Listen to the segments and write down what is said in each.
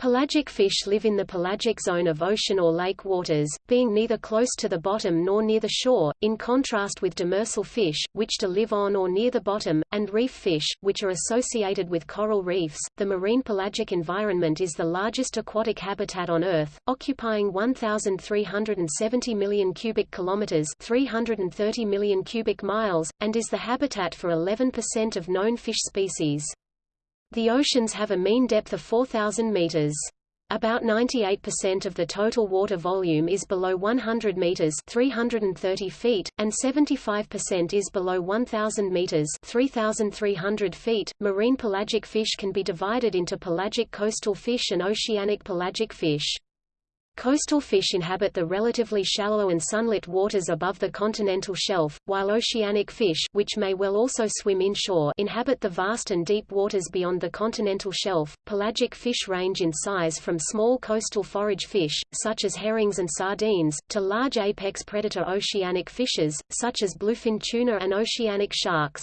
Pelagic fish live in the pelagic zone of ocean or lake waters, being neither close to the bottom nor near the shore, in contrast with demersal fish, which do live on or near the bottom, and reef fish, which are associated with coral reefs. The marine pelagic environment is the largest aquatic habitat on Earth, occupying 1,370 million cubic kilometers (330 million cubic miles), and is the habitat for 11% of known fish species. The oceans have a mean depth of 4,000 meters. About 98% of the total water volume is below 100 meters (330 feet), and 75% is below 1000 meters (3300 feet). Marine pelagic fish can be divided into pelagic coastal fish and oceanic pelagic fish. Coastal fish inhabit the relatively shallow and sunlit waters above the continental shelf, while oceanic fish which may well also swim inshore inhabit the vast and deep waters beyond the continental shelf. Pelagic fish range in size from small coastal forage fish, such as herrings and sardines, to large apex predator oceanic fishes, such as bluefin tuna and oceanic sharks.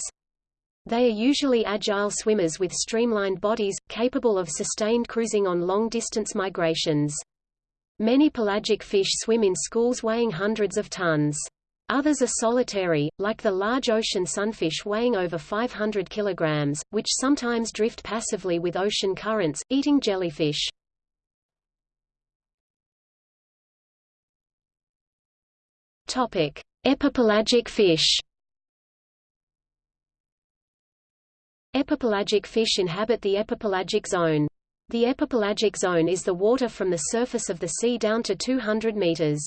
They are usually agile swimmers with streamlined bodies, capable of sustained cruising on long-distance migrations. Many pelagic fish swim in schools weighing hundreds of tons. Others are solitary, like the large ocean sunfish weighing over 500 kilograms, which sometimes drift passively with ocean currents, eating jellyfish. Topic: Epipelagic fish. Epipelagic fish inhabit the epipelagic zone. The epipelagic zone is the water from the surface of the sea down to 200 meters.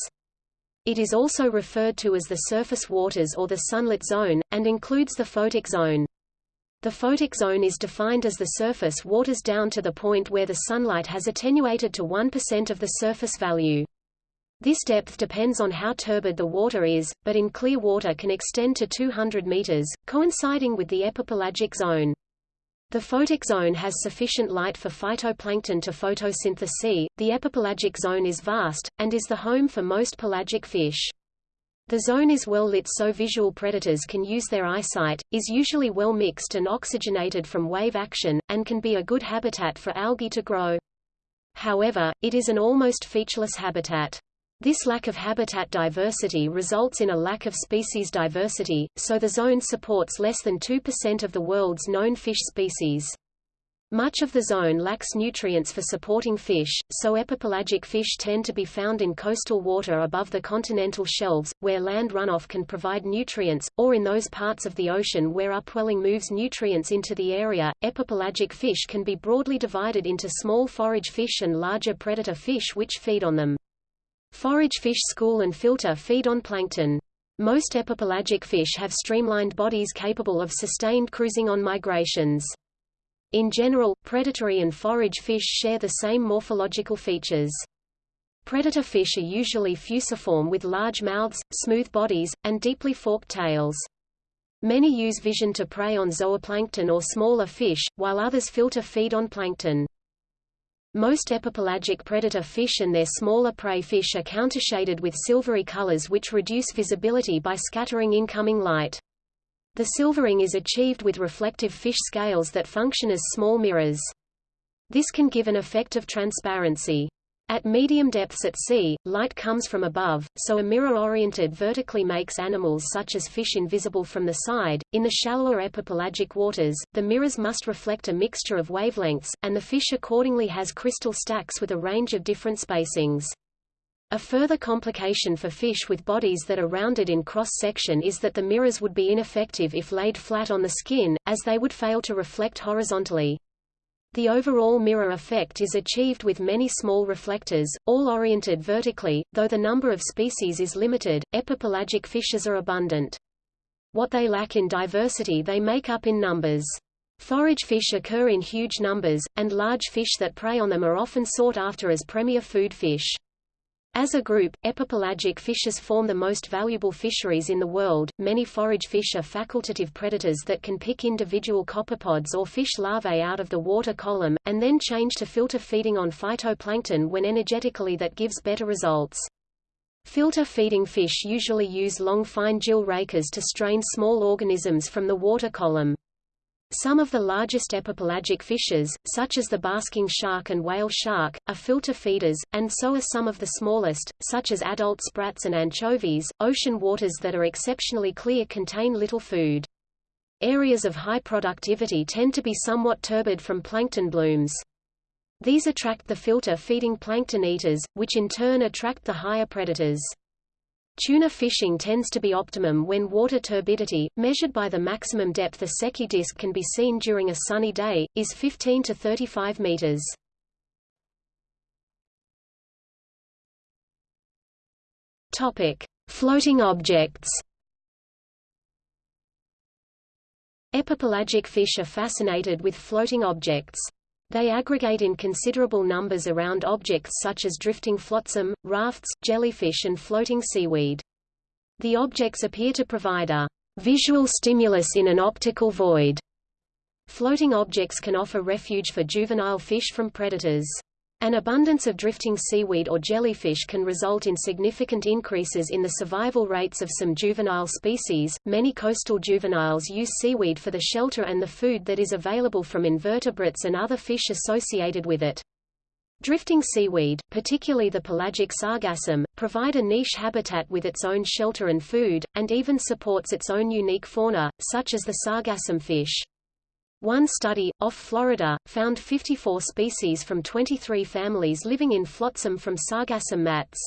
It is also referred to as the surface waters or the sunlit zone, and includes the photic zone. The photic zone is defined as the surface waters down to the point where the sunlight has attenuated to 1% of the surface value. This depth depends on how turbid the water is, but in clear water can extend to 200 meters, coinciding with the epipelagic zone. The photic zone has sufficient light for phytoplankton to photosynthesize. The epipelagic zone is vast, and is the home for most pelagic fish. The zone is well lit so visual predators can use their eyesight, is usually well mixed and oxygenated from wave action, and can be a good habitat for algae to grow. However, it is an almost featureless habitat. This lack of habitat diversity results in a lack of species diversity, so the zone supports less than 2% of the world's known fish species. Much of the zone lacks nutrients for supporting fish, so epipelagic fish tend to be found in coastal water above the continental shelves, where land runoff can provide nutrients, or in those parts of the ocean where upwelling moves nutrients into the area. Epipelagic fish can be broadly divided into small forage fish and larger predator fish which feed on them. Forage fish school and filter feed on plankton. Most epipelagic fish have streamlined bodies capable of sustained cruising on migrations. In general, predatory and forage fish share the same morphological features. Predator fish are usually fusiform with large mouths, smooth bodies, and deeply forked tails. Many use vision to prey on zooplankton or smaller fish, while others filter feed on plankton. Most epipelagic predator fish and their smaller prey fish are countershaded with silvery colors which reduce visibility by scattering incoming light. The silvering is achieved with reflective fish scales that function as small mirrors. This can give an effect of transparency. At medium depths at sea, light comes from above, so a mirror-oriented vertically makes animals such as fish invisible from the side. In the shallower epipelagic waters, the mirrors must reflect a mixture of wavelengths, and the fish accordingly has crystal stacks with a range of different spacings. A further complication for fish with bodies that are rounded in cross-section is that the mirrors would be ineffective if laid flat on the skin, as they would fail to reflect horizontally. The overall mirror effect is achieved with many small reflectors, all oriented vertically, though the number of species is limited, epipelagic fishes are abundant. What they lack in diversity they make up in numbers. Forage fish occur in huge numbers, and large fish that prey on them are often sought after as premier food fish. As a group, epipelagic fishes form the most valuable fisheries in the world. Many forage fish are facultative predators that can pick individual copepods or fish larvae out of the water column, and then change to filter feeding on phytoplankton when energetically that gives better results. Filter feeding fish usually use long fine gill rakers to strain small organisms from the water column. Some of the largest epipelagic fishes, such as the basking shark and whale shark, are filter feeders, and so are some of the smallest, such as adult sprats and anchovies. Ocean waters that are exceptionally clear contain little food. Areas of high productivity tend to be somewhat turbid from plankton blooms. These attract the filter-feeding plankton eaters, which in turn attract the higher predators. Tuna fishing tends to be optimum when water turbidity, measured by the maximum depth a Secchi disk can be seen during a sunny day, is 15 to 35 meters. Topic: Floating objects. Epipelagic fish are fascinated with floating objects. They aggregate in considerable numbers around objects such as drifting flotsam, rafts, jellyfish and floating seaweed. The objects appear to provide a visual stimulus in an optical void. Floating objects can offer refuge for juvenile fish from predators. An abundance of drifting seaweed or jellyfish can result in significant increases in the survival rates of some juvenile species. Many coastal juveniles use seaweed for the shelter and the food that is available from invertebrates and other fish associated with it. Drifting seaweed, particularly the pelagic sargassum, provide a niche habitat with its own shelter and food, and even supports its own unique fauna, such as the sargassum fish. One study, off Florida, found 54 species from 23 families living in flotsam from Sargassum mats.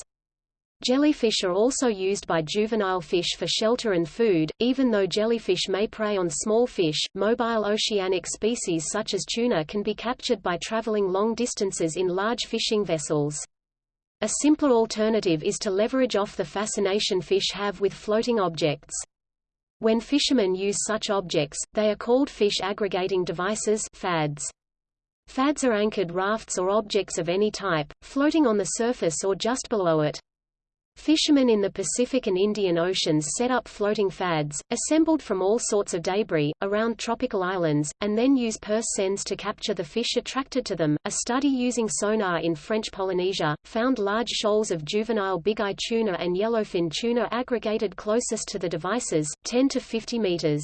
Jellyfish are also used by juvenile fish for shelter and food, even though jellyfish may prey on small fish. Mobile oceanic species such as tuna can be captured by traveling long distances in large fishing vessels. A simpler alternative is to leverage off the fascination fish have with floating objects. When fishermen use such objects, they are called fish aggregating devices FADs. FADs are anchored rafts or objects of any type, floating on the surface or just below it. Fishermen in the Pacific and Indian Oceans set up floating fads, assembled from all sorts of debris, around tropical islands, and then use purse seines to capture the fish attracted to them. A study using sonar in French Polynesia found large shoals of juvenile big-eye tuna and yellowfin tuna aggregated closest to the devices, 10 to 50 meters.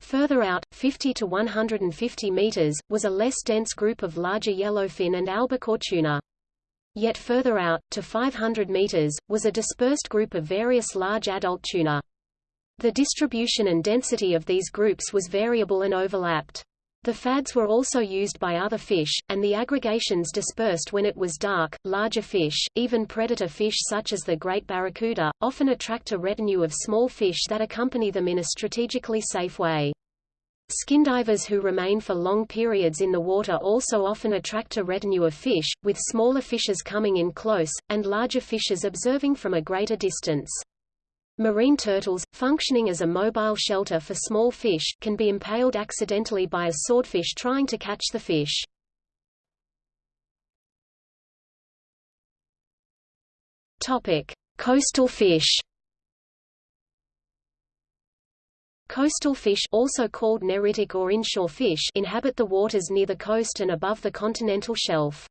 Further out, 50 to 150 meters, was a less dense group of larger yellowfin and albacore tuna. Yet further out, to 500 meters, was a dispersed group of various large adult tuna. The distribution and density of these groups was variable and overlapped. The fads were also used by other fish, and the aggregations dispersed when it was dark. Larger fish, even predator fish such as the great barracuda, often attract a retinue of small fish that accompany them in a strategically safe way. Skindivers who remain for long periods in the water also often attract a retinue of fish, with smaller fishes coming in close, and larger fishes observing from a greater distance. Marine turtles, functioning as a mobile shelter for small fish, can be impaled accidentally by a swordfish trying to catch the fish. Topic: Coastal fish. Coastal fish also called neritic or inshore fish inhabit the waters near the coast and above the continental shelf.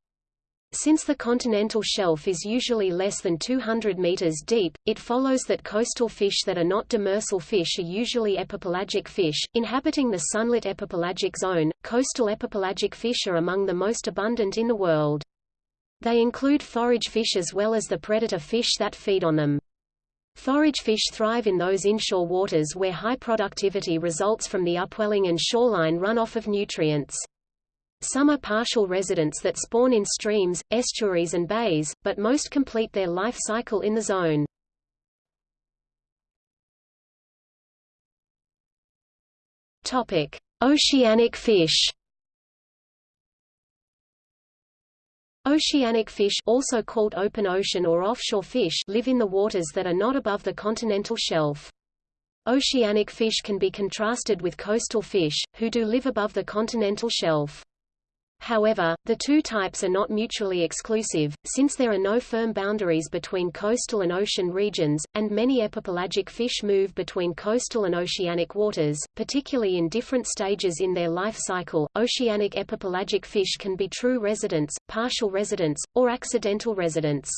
Since the continental shelf is usually less than 200 meters deep, it follows that coastal fish that are not demersal fish are usually epipelagic fish, inhabiting the sunlit epipelagic zone. Coastal epipelagic fish are among the most abundant in the world. They include forage fish as well as the predator fish that feed on them. Forage fish thrive in those inshore waters where high productivity results from the upwelling and shoreline runoff of nutrients. Some are partial residents that spawn in streams, estuaries and bays, but most complete their life cycle in the zone. Topic: Oceanic fish. Oceanic fish also called open ocean or offshore fish live in the waters that are not above the continental shelf. Oceanic fish can be contrasted with coastal fish, who do live above the continental shelf. However, the two types are not mutually exclusive, since there are no firm boundaries between coastal and ocean regions, and many epipelagic fish move between coastal and oceanic waters, particularly in different stages in their life cycle. Oceanic epipelagic fish can be true residents, partial residents, or accidental residents.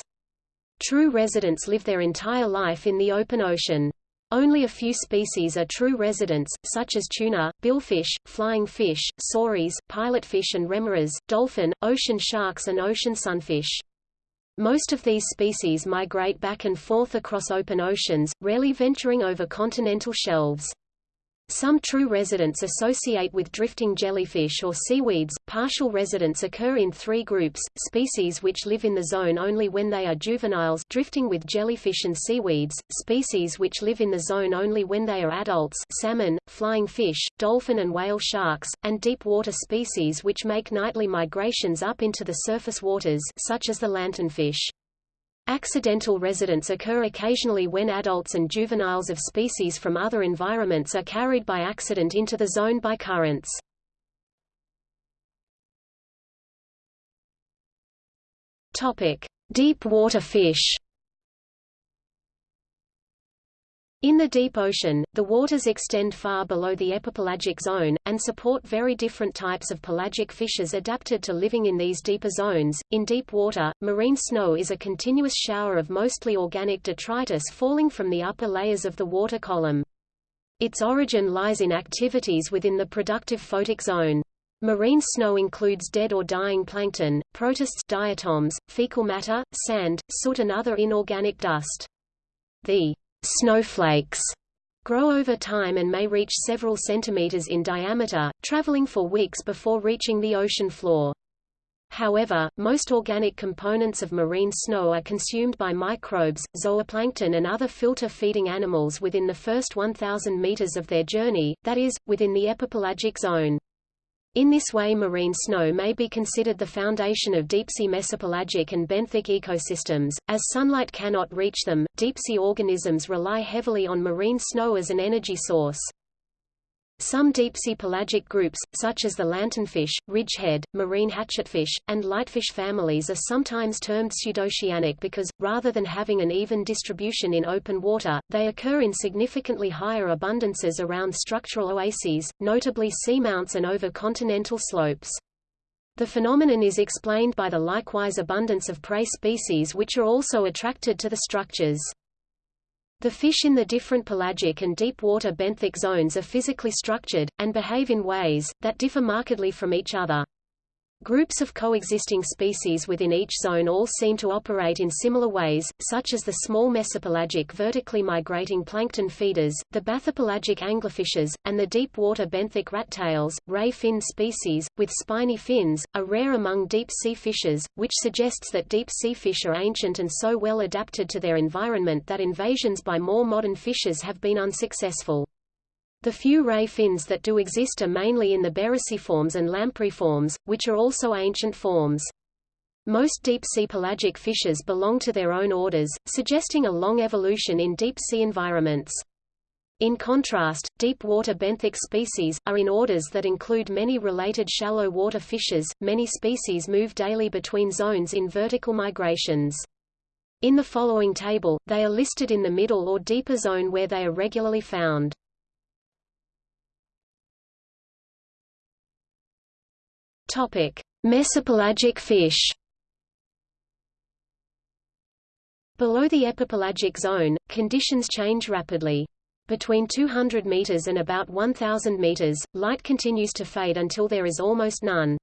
True residents live their entire life in the open ocean. Only a few species are true residents, such as tuna, billfish, flying fish, sauries, pilotfish and remoras, dolphin, ocean sharks and ocean sunfish. Most of these species migrate back and forth across open oceans, rarely venturing over continental shelves. Some true residents associate with drifting jellyfish or seaweeds. Partial residents occur in three groups: species which live in the zone only when they are juveniles, drifting with jellyfish and seaweeds; species which live in the zone only when they are adults, salmon, flying fish, dolphin and whale sharks; and deep water species which make nightly migrations up into the surface waters, such as the lanternfish. Accidental residents occur occasionally when adults and juveniles of species from other environments are carried by accident into the zone by currents. Topic: Deep water fish. In the deep ocean, the waters extend far below the epipelagic zone, and support very different types of pelagic fishes adapted to living in these deeper zones. In deep water, marine snow is a continuous shower of mostly organic detritus falling from the upper layers of the water column. Its origin lies in activities within the productive photic zone. Marine snow includes dead or dying plankton, protists diatoms, fecal matter, sand, soot and other inorganic dust. The Snowflakes grow over time and may reach several centimeters in diameter, traveling for weeks before reaching the ocean floor. However, most organic components of marine snow are consumed by microbes, zooplankton and other filter-feeding animals within the first 1,000 meters of their journey, that is, within the epipelagic zone. In this way marine snow may be considered the foundation of deep-sea mesopelagic and benthic ecosystems. As sunlight cannot reach them, deep-sea organisms rely heavily on marine snow as an energy source. Some deep-sea pelagic groups, such as the lanternfish, ridgehead, marine hatchetfish, and lightfish families are sometimes termed pseudoceanic because, rather than having an even distribution in open water, they occur in significantly higher abundances around structural oases, notably seamounts and over continental slopes. The phenomenon is explained by the likewise abundance of prey species which are also attracted to the structures. The fish in the different pelagic and deep-water benthic zones are physically structured, and behave in ways, that differ markedly from each other. Groups of coexisting species within each zone all seem to operate in similar ways, such as the small mesopelagic vertically migrating plankton feeders, the bathypelagic anglerfishes, and the deep-water benthic rattails, ray-fin species, with spiny fins, are rare among deep-sea fishes, which suggests that deep-sea fish are ancient and so well adapted to their environment that invasions by more modern fishes have been unsuccessful. The few ray fins that do exist are mainly in the Beryciformes and Lampriformes, which are also ancient forms. Most deep-sea pelagic fishes belong to their own orders, suggesting a long evolution in deep-sea environments. In contrast, deep-water benthic species, are in orders that include many related shallow water fishes. Many species move daily between zones in vertical migrations. In the following table, they are listed in the middle or deeper zone where they are regularly found. Topic: Mesopelagic fish. Below the epipelagic zone, conditions change rapidly. Between 200 meters and about 1000 meters, light continues to fade until there is almost none.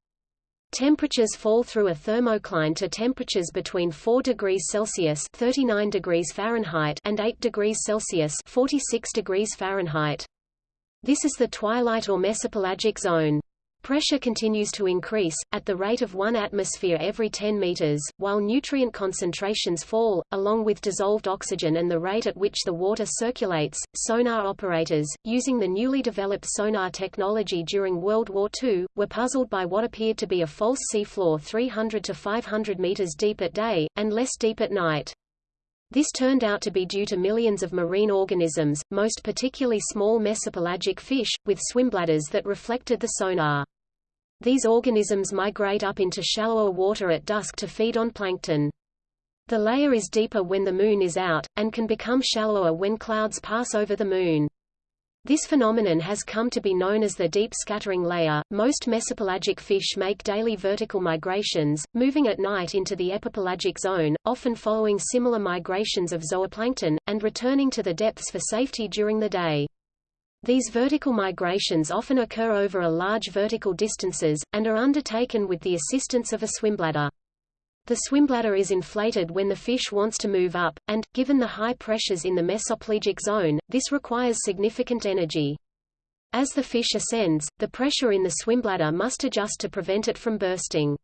Temperatures fall through a thermocline to temperatures between 4 degrees Celsius (39 degrees Fahrenheit) and 8 degrees Celsius (46 degrees Fahrenheit). This is the twilight or mesopelagic zone. Pressure continues to increase, at the rate of 1 atmosphere every 10 meters, while nutrient concentrations fall, along with dissolved oxygen and the rate at which the water circulates. Sonar operators, using the newly developed sonar technology during World War II, were puzzled by what appeared to be a false seafloor 300 to 500 meters deep at day, and less deep at night. This turned out to be due to millions of marine organisms, most particularly small mesopelagic fish, with swimbladders that reflected the sonar. These organisms migrate up into shallower water at dusk to feed on plankton. The layer is deeper when the moon is out, and can become shallower when clouds pass over the moon. This phenomenon has come to be known as the deep scattering layer. Most mesopelagic fish make daily vertical migrations, moving at night into the epipelagic zone, often following similar migrations of zooplankton, and returning to the depths for safety during the day. These vertical migrations often occur over a large vertical distances, and are undertaken with the assistance of a swimbladder. The swimbladder is inflated when the fish wants to move up, and, given the high pressures in the mesopelagic zone, this requires significant energy. As the fish ascends, the pressure in the swimbladder must adjust to prevent it from bursting.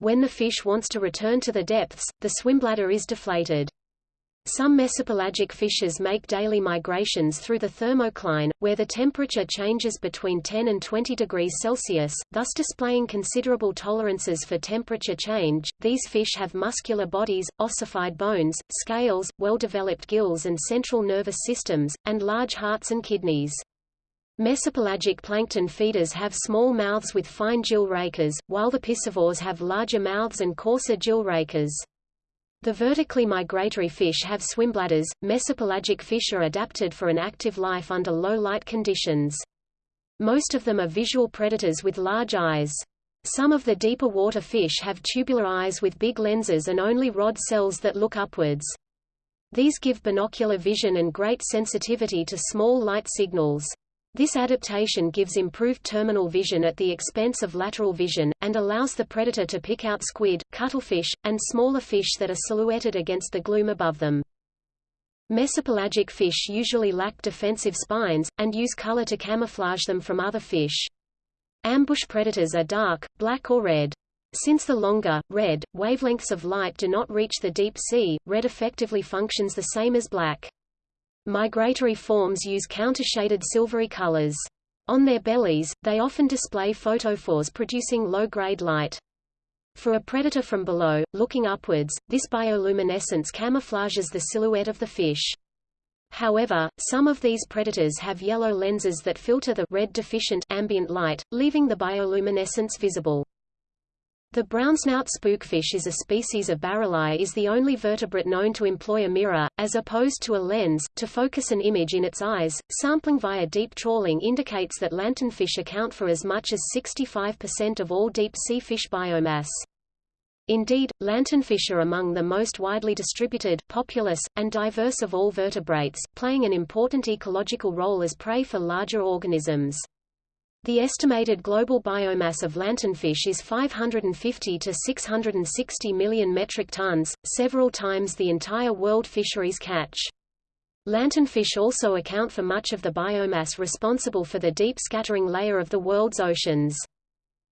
When the fish wants to return to the depths, the swimbladder is deflated. Some mesopelagic fishes make daily migrations through the thermocline, where the temperature changes between 10 and 20 degrees Celsius, thus displaying considerable tolerances for temperature change. These fish have muscular bodies, ossified bones, scales, well-developed gills and central nervous systems, and large hearts and kidneys. Mesopelagic plankton feeders have small mouths with fine gill rakers, while the piscivores have larger mouths and coarser gill rakers. The vertically migratory fish have swimbladders. Mesopelagic fish are adapted for an active life under low light conditions. Most of them are visual predators with large eyes. Some of the deeper water fish have tubular eyes with big lenses and only rod cells that look upwards. These give binocular vision and great sensitivity to small light signals. This adaptation gives improved terminal vision at the expense of lateral vision, and allows the predator to pick out squid, cuttlefish, and smaller fish that are silhouetted against the gloom above them. Mesopelagic fish usually lack defensive spines, and use color to camouflage them from other fish. Ambush predators are dark, black or red. Since the longer, red, wavelengths of light do not reach the deep sea, red effectively functions the same as black. Migratory forms use countershaded silvery colors. On their bellies, they often display photophores producing low-grade light. For a predator from below, looking upwards, this bioluminescence camouflages the silhouette of the fish. However, some of these predators have yellow lenses that filter the red deficient ambient light, leaving the bioluminescence visible. The brownsnout spookfish is a species of barreleye is the only vertebrate known to employ a mirror, as opposed to a lens, to focus an image in its eyes. Sampling via deep trawling indicates that lanternfish account for as much as 65% of all deep-sea fish biomass. Indeed, lanternfish are among the most widely distributed, populous, and diverse of all vertebrates, playing an important ecological role as prey for larger organisms. The estimated global biomass of lanternfish is 550 to 660 million metric tons, several times the entire world fisheries catch. Lanternfish also account for much of the biomass responsible for the deep scattering layer of the world's oceans.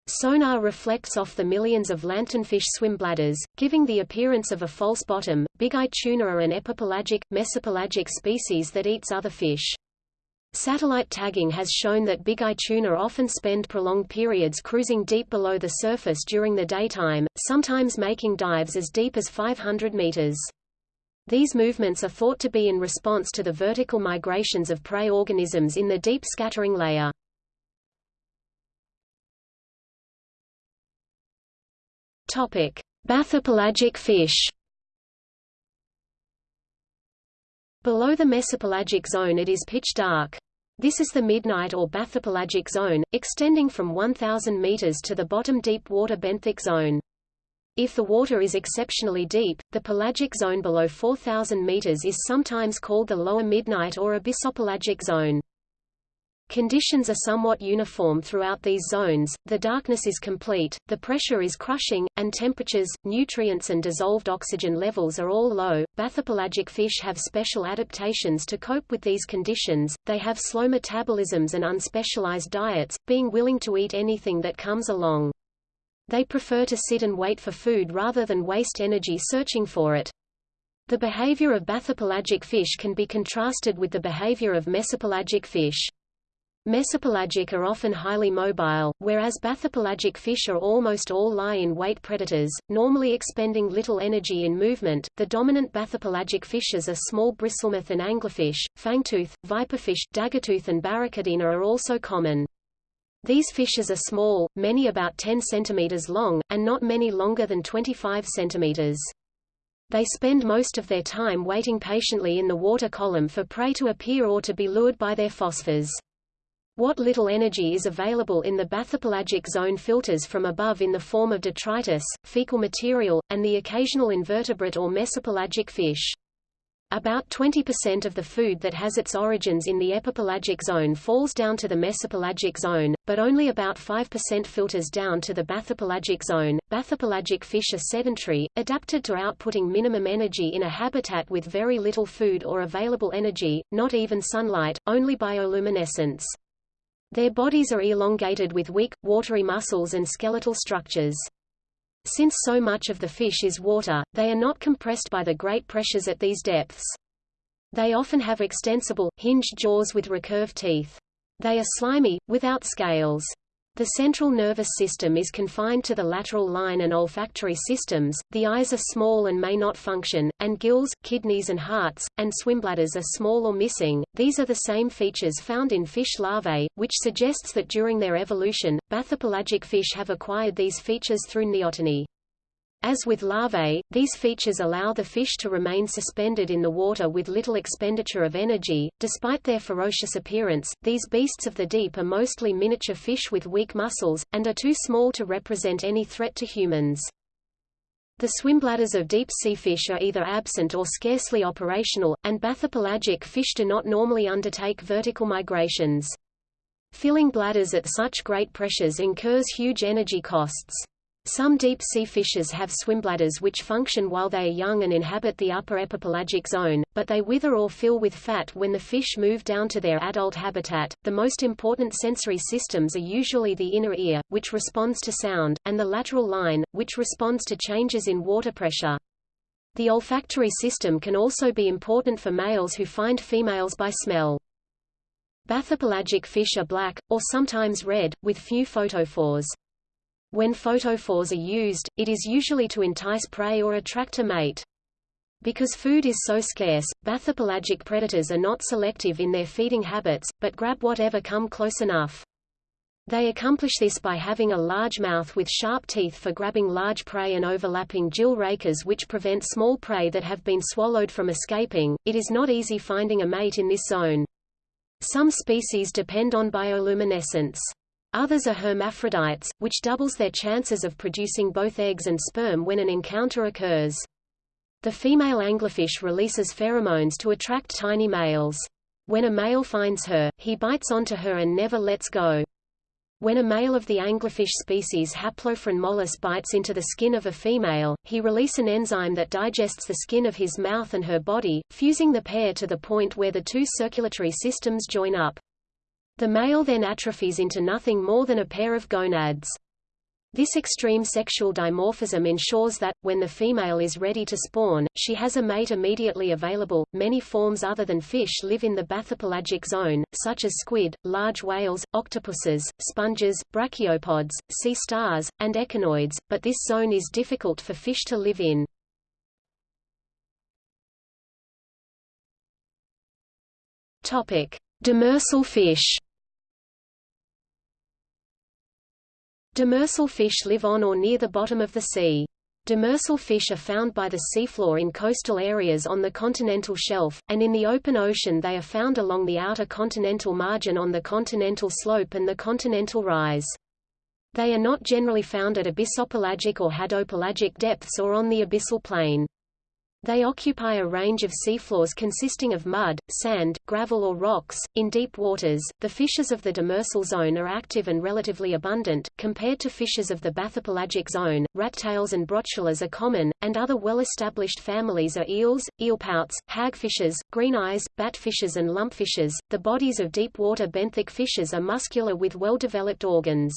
Sonar reflects off the millions of lanternfish swim bladders, giving the appearance of a false bottom. Big-eye tuna are an epipelagic, mesopelagic species that eats other fish. Satellite tagging has shown that big-eye tuna often spend prolonged periods cruising deep below the surface during the daytime, sometimes making dives as deep as 500 meters. These movements are thought to be in response to the vertical migrations of prey organisms in the deep scattering layer. Topic: Bathypelagic fish. Below the mesopelagic zone it is pitch dark. This is the midnight or bathypelagic zone, extending from 1,000 meters to the bottom deep water benthic zone. If the water is exceptionally deep, the pelagic zone below 4,000 meters is sometimes called the lower midnight or abyssopelagic zone. Conditions are somewhat uniform throughout these zones, the darkness is complete, the pressure is crushing, and temperatures, nutrients and dissolved oxygen levels are all low. Bathypelagic fish have special adaptations to cope with these conditions, they have slow metabolisms and unspecialized diets, being willing to eat anything that comes along. They prefer to sit and wait for food rather than waste energy searching for it. The behavior of bathypelagic fish can be contrasted with the behavior of mesopelagic fish. Mesopelagic are often highly mobile, whereas bathypelagic fish are almost all lie-in-wait predators, normally expending little energy in movement. The dominant bathypelagic fishes are small bristlemouth and anglerfish, fangtooth, viperfish, daggertooth and barracudina are also common. These fishes are small, many about 10 cm long, and not many longer than 25 cm. They spend most of their time waiting patiently in the water column for prey to appear or to be lured by their phosphors. What little energy is available in the bathypelagic zone filters from above in the form of detritus, fecal material, and the occasional invertebrate or mesopelagic fish. About 20% of the food that has its origins in the epipelagic zone falls down to the mesopelagic zone, but only about 5% filters down to the bathypelagic zone. Bathypelagic fish are sedentary, adapted to outputting minimum energy in a habitat with very little food or available energy, not even sunlight, only bioluminescence. Their bodies are elongated with weak, watery muscles and skeletal structures. Since so much of the fish is water, they are not compressed by the great pressures at these depths. They often have extensible, hinged jaws with recurved teeth. They are slimy, without scales. The central nervous system is confined to the lateral line and olfactory systems, the eyes are small and may not function, and gills, kidneys and hearts, and swimbladders are small or missing. These are the same features found in fish larvae, which suggests that during their evolution, bathypelagic fish have acquired these features through neoteny. As with larvae, these features allow the fish to remain suspended in the water with little expenditure of energy. Despite their ferocious appearance, these beasts of the deep are mostly miniature fish with weak muscles, and are too small to represent any threat to humans. The swimbladders of deep-sea fish are either absent or scarcely operational, and bathypelagic fish do not normally undertake vertical migrations. Filling bladders at such great pressures incurs huge energy costs. Some deep-sea fishes have swimbladders which function while they are young and inhabit the upper epipelagic zone, but they wither or fill with fat when the fish move down to their adult habitat. The most important sensory systems are usually the inner ear, which responds to sound, and the lateral line, which responds to changes in water pressure. The olfactory system can also be important for males who find females by smell. Bathypelagic fish are black, or sometimes red, with few photophores. When photophores are used, it is usually to entice prey or attract a mate. Because food is so scarce, bathypelagic predators are not selective in their feeding habits, but grab whatever come close enough. They accomplish this by having a large mouth with sharp teeth for grabbing large prey and overlapping gill rakers which prevent small prey that have been swallowed from escaping. It is not easy finding a mate in this zone. Some species depend on bioluminescence. Others are hermaphrodites, which doubles their chances of producing both eggs and sperm when an encounter occurs. The female anglerfish releases pheromones to attract tiny males. When a male finds her, he bites onto her and never lets go. When a male of the anglerfish species Haplophryne mollis bites into the skin of a female, he release an enzyme that digests the skin of his mouth and her body, fusing the pair to the point where the two circulatory systems join up. The male then atrophies into nothing more than a pair of gonads. This extreme sexual dimorphism ensures that, when the female is ready to spawn, she has a mate immediately available. Many forms other than fish live in the bathypelagic zone, such as squid, large whales, octopuses, sponges, brachiopods, sea stars, and echinoids, but this zone is difficult for fish to live in. Demersal fish Demersal fish live on or near the bottom of the sea. Demersal fish are found by the seafloor in coastal areas on the continental shelf, and in the open ocean they are found along the outer continental margin on the continental slope and the continental rise. They are not generally found at abyssopelagic or hadopelagic depths or on the abyssal plain. They occupy a range of seafloors consisting of mud, sand, gravel or rocks. In deep waters, the fishes of the demersal zone are active and relatively abundant, compared to fishes of the bathypelagic zone. Rattails and brotulas are common, and other well-established families are eels, eelpouts, hagfishes, greeneyes, batfishes and lumpfishes. The bodies of deep-water benthic fishes are muscular with well-developed organs.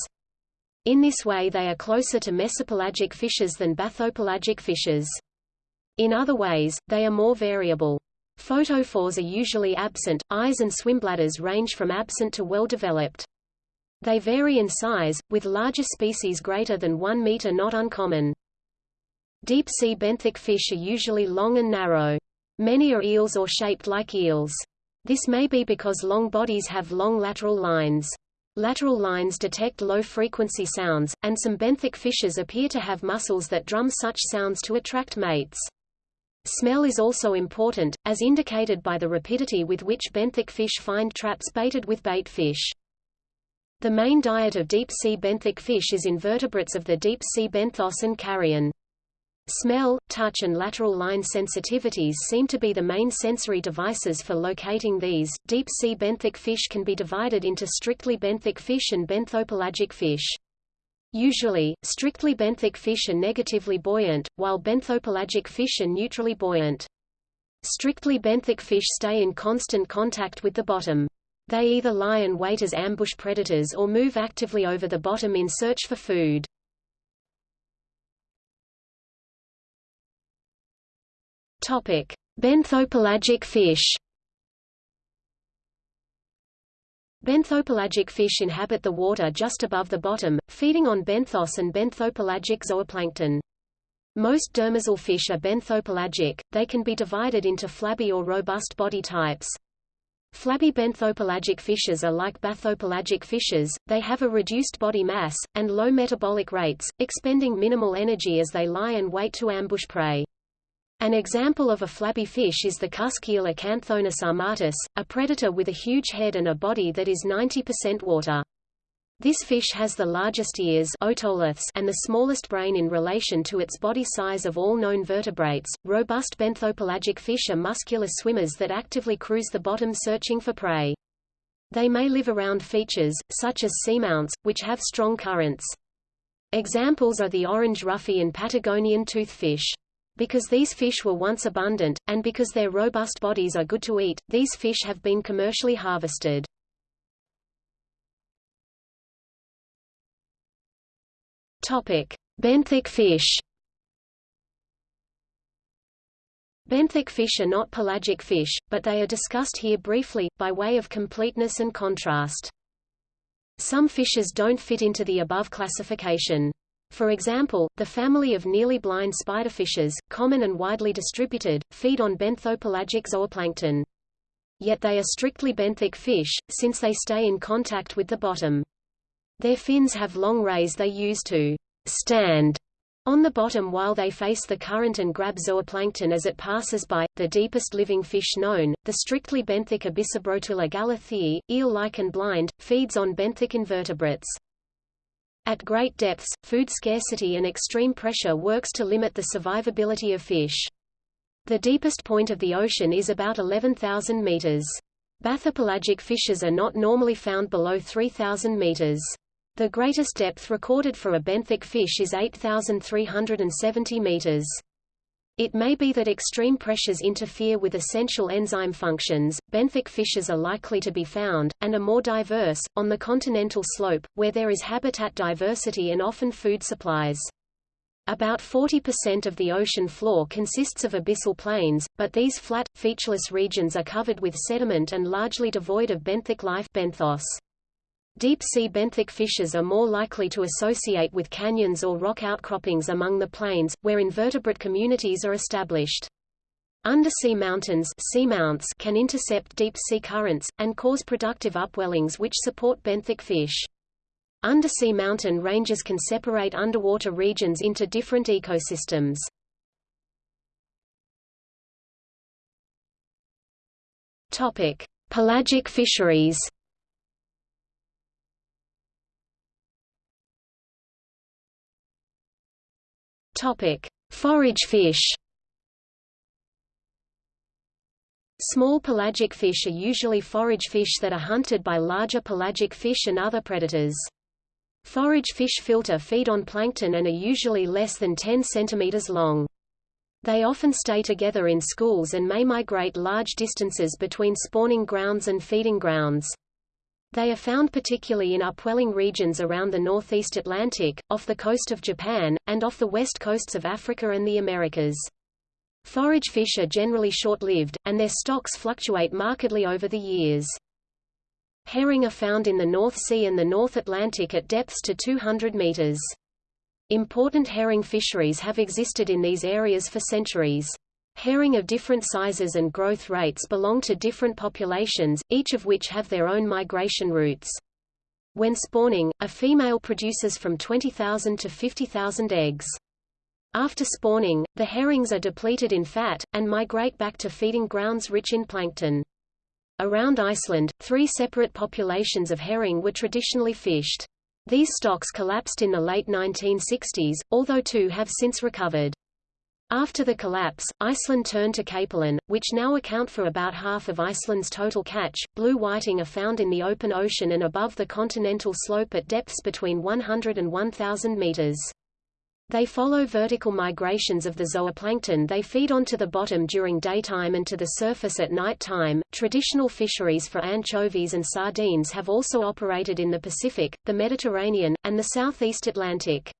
In this way they are closer to mesopelagic fishes than bathypelagic fishes. In other ways, they are more variable. Photophores are usually absent, eyes and swimbladders range from absent to well-developed. They vary in size, with larger species greater than 1 meter not uncommon. Deep-sea benthic fish are usually long and narrow. Many are eels or shaped like eels. This may be because long bodies have long lateral lines. Lateral lines detect low-frequency sounds, and some benthic fishes appear to have muscles that drum such sounds to attract mates. Smell is also important, as indicated by the rapidity with which benthic fish find traps baited with bait fish. The main diet of deep-sea benthic fish is invertebrates of the deep-sea benthos and carrion. Smell, touch and lateral line sensitivities seem to be the main sensory devices for locating these. Deep-sea benthic fish can be divided into strictly benthic fish and benthopelagic fish. Usually, strictly benthic fish are negatively buoyant, while benthopelagic fish are neutrally buoyant. Strictly benthic fish stay in constant contact with the bottom. They either lie and wait as ambush predators or move actively over the bottom in search for food. Topic: Benthopelagic fish. Benthopelagic fish inhabit the water just above the bottom, feeding on benthos and benthopelagic zooplankton. Most demersal fish are benthopelagic, they can be divided into flabby or robust body types. Flabby benthopelagic fishes are like bathypelagic fishes, they have a reduced body mass, and low metabolic rates, expending minimal energy as they lie and wait to ambush prey. An example of a flabby fish is the cusk eel Acanthonus armatus, a predator with a huge head and a body that is 90% water. This fish has the largest ears and the smallest brain in relation to its body size of all known vertebrates. Robust benthopelagic fish are muscular swimmers that actively cruise the bottom searching for prey. They may live around features, such as seamounts, which have strong currents. Examples are the orange roughy and Patagonian toothfish. Because these fish were once abundant, and because their robust bodies are good to eat, these fish have been commercially harvested. Topic: Benthic fish. Benthic fish are not pelagic fish, but they are discussed here briefly, by way of completeness and contrast. Some fishes don't fit into the above classification. For example, the family of nearly blind spiderfishes, common and widely distributed, feed on benthopelagic zooplankton. Yet they are strictly benthic fish, since they stay in contact with the bottom. Their fins have long rays they use to stand on the bottom while they face the current and grab zooplankton as it passes by. The deepest living fish known, the strictly benthic Abyssobrotula galathei, eel-like and blind, feeds on benthic invertebrates. At great depths, food scarcity and extreme pressure works to limit the survivability of fish. The deepest point of the ocean is about 11,000 meters. Bathypelagic fishes are not normally found below 3,000 meters. The greatest depth recorded for a benthic fish is 8,370 meters. It may be that extreme pressures interfere with essential enzyme functions. Benthic fishes are likely to be found, and are more diverse, on the continental slope, where there is habitat diversity and often food supplies. About 40% of the ocean floor consists of abyssal plains, but these flat, featureless regions are covered with sediment and largely devoid of benthic life benthos. Deep-sea benthic fishes are more likely to associate with canyons or rock outcroppings among the plains, where invertebrate communities are established. Undersea mountains seamounts can intercept deep-sea currents, and cause productive upwellings which support benthic fish. Undersea mountain ranges can separate underwater regions into different ecosystems. Pelagic fisheries Topic: Forage fish. Small pelagic fish are usually forage fish that are hunted by larger pelagic fish and other predators. Forage fish filter feed on plankton and are usually less than 10 cm long. They often stay together in schools and may migrate large distances between spawning grounds and feeding grounds. They are found particularly in upwelling regions around the northeast Atlantic, off the coast of Japan, and off the west coasts of Africa and the Americas. Forage fish are generally short-lived, and their stocks fluctuate markedly over the years. Herring are found in the North Sea and the North Atlantic at depths to 200 meters. Important herring fisheries have existed in these areas for centuries. Herring of different sizes and growth rates belong to different populations, each of which have their own migration routes. When spawning, a female produces from 20,000 to 50,000 eggs. After spawning, the herrings are depleted in fat, and migrate back to feeding grounds rich in plankton. Around Iceland, three separate populations of herring were traditionally fished. These stocks collapsed in the late 1960s, although two have since recovered. After the collapse, Iceland turned to capelin, which now account for about half of Iceland's total catch. Blue whiting are found in the open ocean and above the continental slope at depths between 100 and 1000 meters. They follow vertical migrations of the zooplankton they feed on to the bottom during daytime and to the surface at night time. Traditional fisheries for anchovies and sardines have also operated in the Pacific, the Mediterranean, and the southeast Atlantic.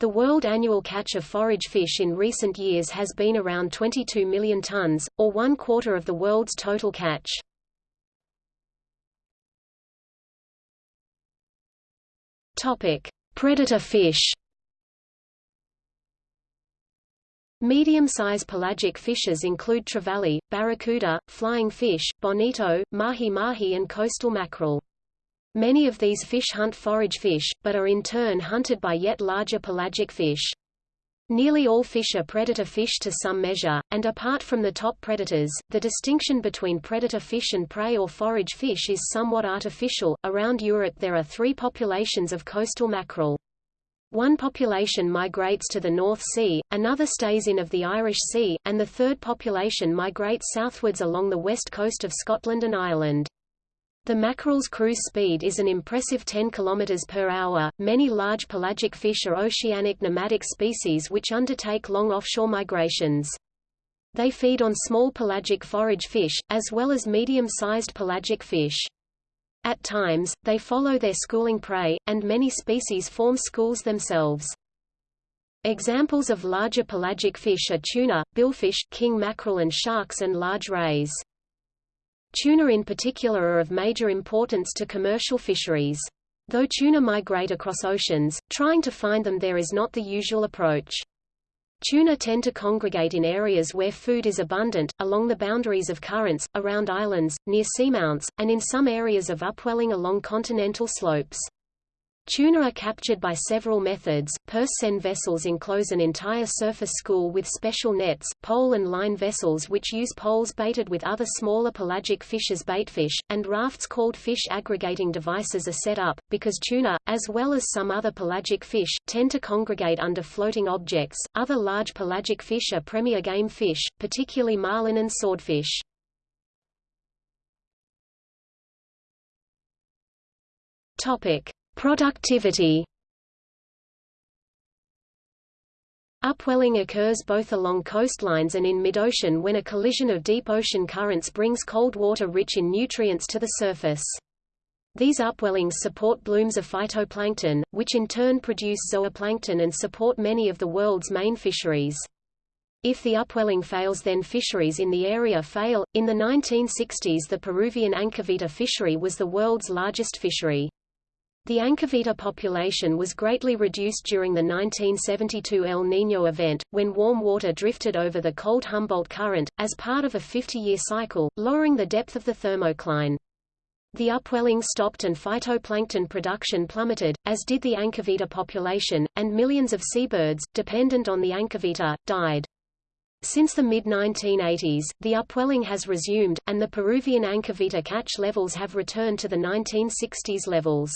The world annual catch of forage fish in recent years has been around 22 million tons, or one quarter of the world's total catch. Topic: Predator fish. Medium-size pelagic fishes include trevally, barracuda, flying fish, bonito, mahi-mahi and coastal mackerel. Many of these fish hunt forage fish, but are in turn hunted by yet larger pelagic fish. Nearly all fish are predator fish to some measure, and apart from the top predators, the distinction between predator fish and prey or forage fish is somewhat artificial. Around Europe there are three populations of coastal mackerel. One population migrates to the North Sea, another stays in of the Irish Sea, and the third population migrates southwards along the west coast of Scotland and Ireland. The mackerel's cruise speed is an impressive 10 km per hour. Many large pelagic fish are oceanic nomadic species which undertake long offshore migrations. They feed on small pelagic forage fish, as well as medium-sized pelagic fish. At times, they follow their schooling prey, and many species form schools themselves. Examples of larger pelagic fish are tuna, billfish, king mackerel and sharks and large rays. Tuna in particular are of major importance to commercial fisheries. Though tuna migrate across oceans, trying to find them there is not the usual approach. Tuna tend to congregate in areas where food is abundant, along the boundaries of currents, around islands, near seamounts, and in some areas of upwelling along continental slopes. Tuna are captured by several methods. Purse seine vessels enclose an entire surface school with special nets, pole and line vessels which use poles baited with other smaller pelagic fish as baitfish, and rafts called fish aggregating devices are set up, because tuna, as well as some other pelagic fish, tend to congregate under floating objects. Other large pelagic fish are premier game fish, particularly marlin and swordfish. Topic. Productivity Upwelling occurs both along coastlines and in mid-ocean when a collision of deep ocean currents brings cold water rich in nutrients to the surface. These upwellings support blooms of phytoplankton, which in turn produce zooplankton and support many of the world's main fisheries. If the upwelling fails then fisheries in the area fail. In the 1960s the Peruvian anchoveta fishery was the world's largest fishery. The Anchoveta population was greatly reduced during the 1972 El Niño event, when warm water drifted over the cold Humboldt Current, as part of a 50-year cycle, lowering the depth of the thermocline. The upwelling stopped and phytoplankton production plummeted, as did the Anchoveta population, and millions of seabirds, dependent on the Anchoveta, died. Since the mid-1980s, the upwelling has resumed, and the Peruvian Anchoveta catch levels have returned to the 1960s levels.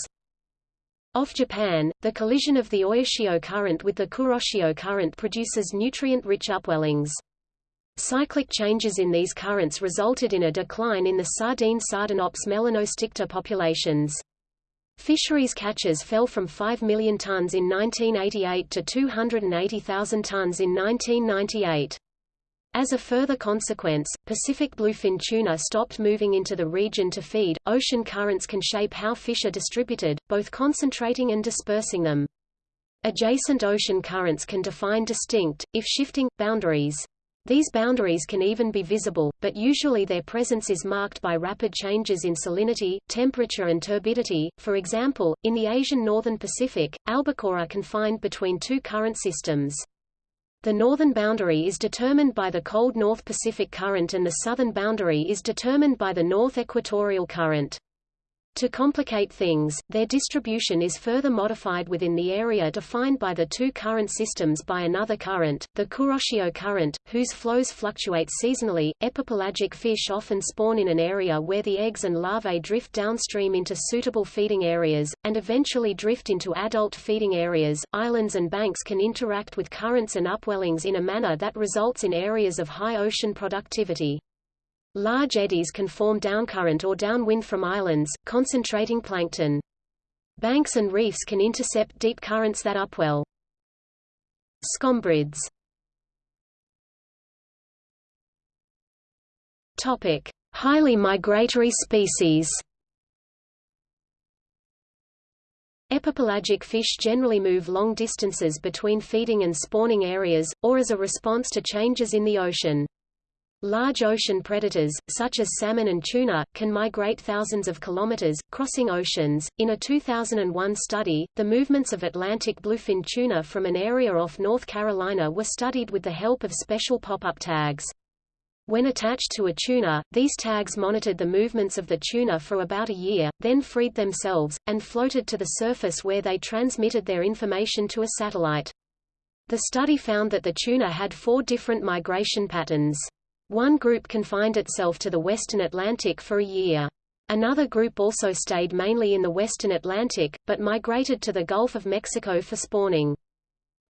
Off Japan, the collision of the Oyashio current with the Kuroshio current produces nutrient-rich upwellings. Cyclic changes in these currents resulted in a decline in the sardine Sardinops melanosticta populations. Fisheries catches fell from 5 million tons in 1988 to 280,000 tons in 1998. As a further consequence, Pacific bluefin tuna stopped moving into the region to feed. Ocean currents can shape how fish are distributed, both concentrating and dispersing them. Adjacent ocean currents can define distinct, if shifting, boundaries. These boundaries can even be visible, but usually their presence is marked by rapid changes in salinity, temperature and turbidity. For example, in the Asian northern Pacific, albacore are confined between two current systems. The northern boundary is determined by the cold North Pacific Current and the southern boundary is determined by the North Equatorial Current. To complicate things, their distribution is further modified within the area defined by the two current systems by another current, the Kuroshio current, whose flows fluctuate seasonally. Epipelagic fish often spawn in an area where the eggs and larvae drift downstream into suitable feeding areas, and eventually drift into adult feeding areas. Islands and banks can interact with currents and upwellings in a manner that results in areas of high ocean productivity. Large eddies can form downcurrent or downwind from islands, concentrating plankton. Banks and reefs can intercept deep currents that upwell. Scombrids Topic: Highly migratory species. Epipelagic fish generally move long distances between feeding and spawning areas, or as a response to changes in the ocean. Large ocean predators, such as salmon and tuna, can migrate thousands of kilometers, crossing oceans. In a 2001 study, the movements of Atlantic bluefin tuna from an area off North Carolina were studied with the help of special pop-up tags. When attached to a tuna, these tags monitored the movements of the tuna for about a year, then freed themselves, and floated to the surface where they transmitted their information to a satellite. The study found that the tuna had four different migration patterns. One group confined itself to the western Atlantic for a year. Another group also stayed mainly in the western Atlantic, but migrated to the Gulf of Mexico for spawning.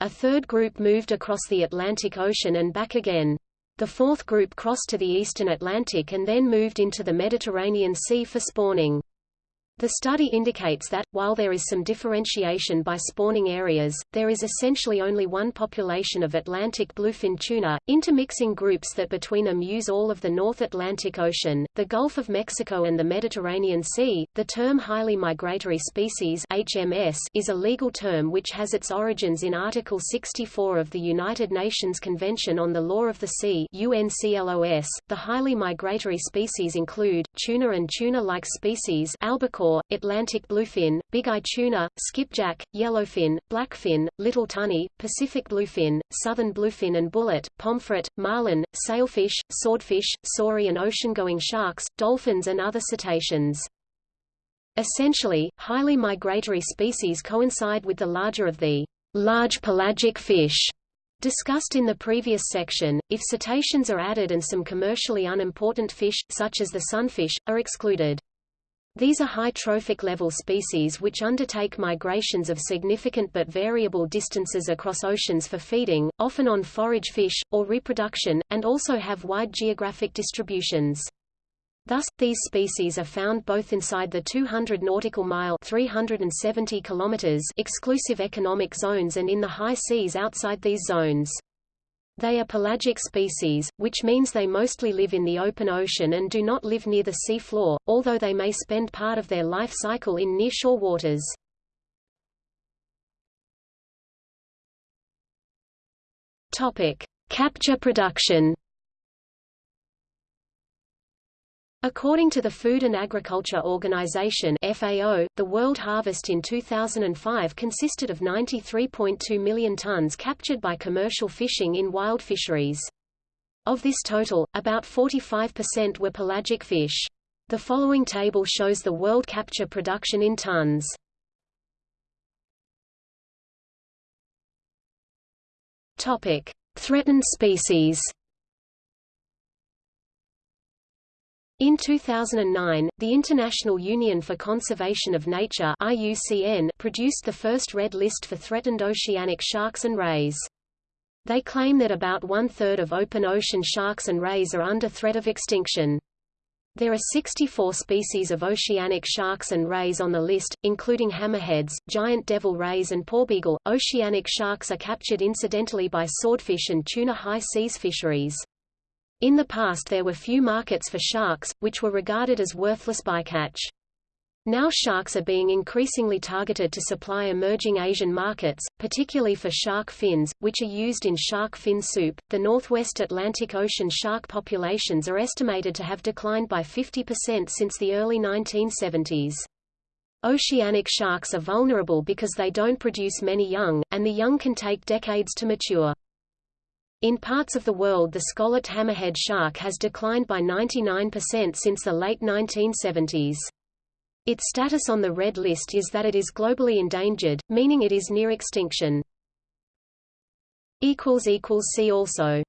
A third group moved across the Atlantic Ocean and back again. The fourth group crossed to the eastern Atlantic and then moved into the Mediterranean Sea for spawning. The study indicates that, while there is some differentiation by spawning areas, there is essentially only one population of Atlantic bluefin tuna, intermixing groups that between them use all of the North Atlantic Ocean, the Gulf of Mexico and the Mediterranean Sea. The term highly migratory species HMS is a legal term which has its origins in Article 64 of the United Nations Convention on the Law of the Sea UNCLOS. The highly migratory species include, tuna and tuna-like species albacore Atlantic bluefin, big-eye tuna, skipjack, yellowfin, blackfin, little tunny, Pacific bluefin, southern bluefin and bullet, pomfret, marlin, sailfish, swordfish, saury and ocean-going sharks, dolphins and other cetaceans. Essentially, highly migratory species coincide with the larger of the large pelagic fish discussed in the previous section, if cetaceans are added and some commercially unimportant fish, such as the sunfish, are excluded. These are high trophic level species which undertake migrations of significant but variable distances across oceans for feeding, often on forage fish, or reproduction, and also have wide geographic distributions. Thus, these species are found both inside the 200 nautical mile 370 kilometers exclusive economic zones and in the high seas outside these zones. They are pelagic species, which means they mostly live in the open ocean and do not live near the sea floor, although they may spend part of their life cycle in nearshore waters. Topic: Capture production. According to the Food and Agriculture Organization FAO, the world harvest in 2005 consisted of 93.2 million tons captured by commercial fishing in wild fisheries. Of this total, about 45% were pelagic fish. The following table shows the world capture production in tons. Topic: Threatened species. In 2009, the International Union for Conservation of Nature IUCN produced the first red list for threatened oceanic sharks and rays. They claim that about one-third of open ocean sharks and rays are under threat of extinction. There are 64 species of oceanic sharks and rays on the list, including hammerheads, giant devil rays and porbeagle. Oceanic sharks are captured incidentally by swordfish and tuna high seas fisheries. In the past there were few markets for sharks, which were regarded as worthless bycatch. Now sharks are being increasingly targeted to supply emerging Asian markets, particularly for shark fins, which are used in shark fin soup. The Northwest Atlantic Ocean shark populations are estimated to have declined by 50% since the early 1970s. Oceanic sharks are vulnerable because they don't produce many young, and the young can take decades to mature. In parts of the world the scalloped hammerhead shark has declined by 99% since the late 1970s. Its status on the Red List is that it is globally endangered, meaning it is near extinction. See also